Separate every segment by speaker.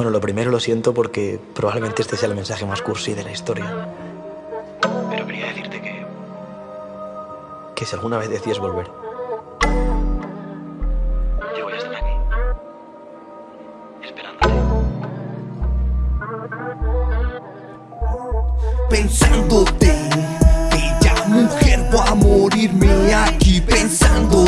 Speaker 1: Bueno, lo primero lo siento porque probablemente este sea el mensaje más cursi de la historia. Pero quería decirte que... Que si alguna vez decides volver... Yo voy a estar aquí. Esperándote.
Speaker 2: Pensándote, bella mujer, voy a morirme aquí pensándote.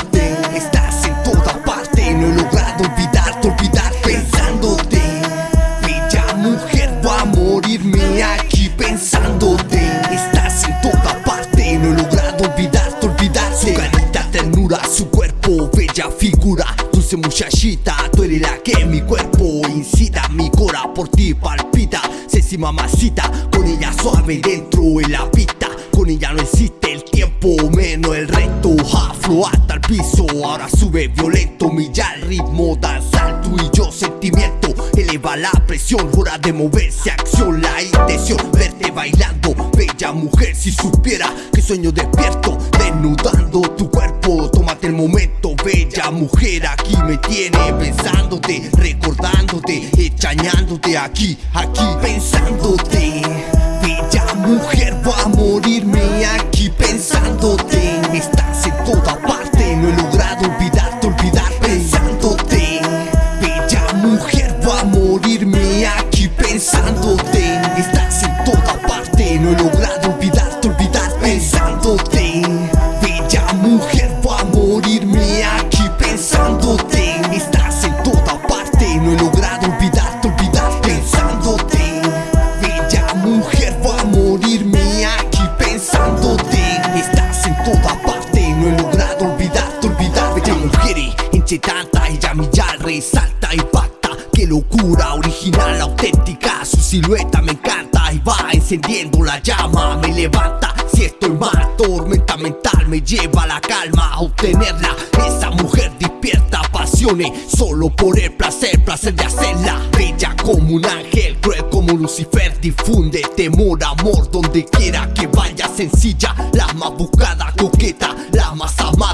Speaker 2: Muchachita, tú eres la que mi cuerpo incita, mi cora por ti palpita. Sexy mamacita, con ella suave dentro de la pista. Con ella no existe el tiempo, menos el reto. Aflo hasta el piso, ahora sube violento. Milla el ritmo, danza tú y yo sentimiento. Eleva la presión, hora de moverse, acción, la intención. Verte bailando, mujer, si supiera que sueño despierto. Desnudando tu cuerpo, tómate el momento, bella mujer. Aquí me tiene pensándote, recordándote, extrañándote aquí, aquí, pensándote. Bella mujer, voy a morirme aquí pensándote. Estás en toda parte, no he logrado olvidarte, olvidar pensándote. Bella mujer, voy a morirme aquí pensándote. Estás en toda parte, no he logrado 80 ella millar resalta, impacta Qué locura, original, auténtica Su silueta me encanta. Y va encendiendo la llama, me levanta. Si estoy mal, tormenta mental Me lleva a la calma a obtenerla. Esa mujer despierta pasiones Solo por el placer, placer de hacerla. Bella como un ángel, cruel como Lucifer. Difunde temor, amor, donde quiera que vaya Sencilla, la más buscada, coqueta La más amada.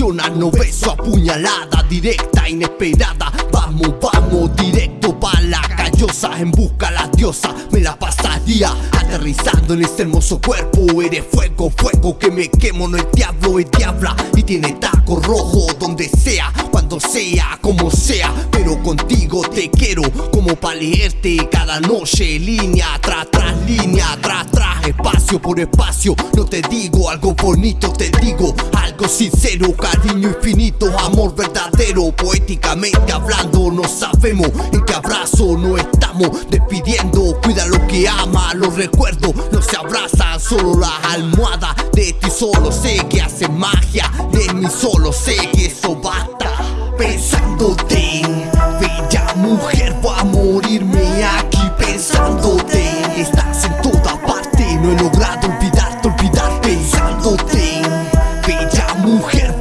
Speaker 2: No beso apuñalada, directa, inesperada. Vamos, vamos, directo pa' la callosa, en busca la diosa. Me la pasaría aterrizando en este hermoso cuerpo. Eres fuego, fuego que me quemo, no es diablo, es diabla. Y tiene taco rojo donde sea, cuando sea, como sea. Pero contigo te quiero, como pa' leerte cada noche. Línea tras tras línea, tras tras espacio por espacio. No te digo algo bonito, te digo algo sincero, cariño infinito, amor verdadero. Poéticamente hablando, no sabemos en qué abrazo no estamos despidiendo. Cuida lo que ama, los recuerdos no se abrazan, solo las almohadas de ti solo sé que hace magia. De mí solo sé que eso basta. Pensándote,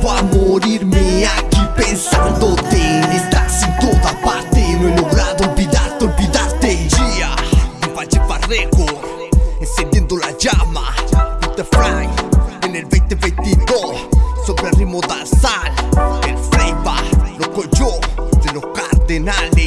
Speaker 2: Voy a morirme aquí pensándote. Estás en toda parte, no he logrado olvidarte, olvidarte. Yeah, Valle Barrejo, encendiendo la llama. The Fly en el 2022 sobre el ritmo danzal. El flavor, loco yo de los cardenales.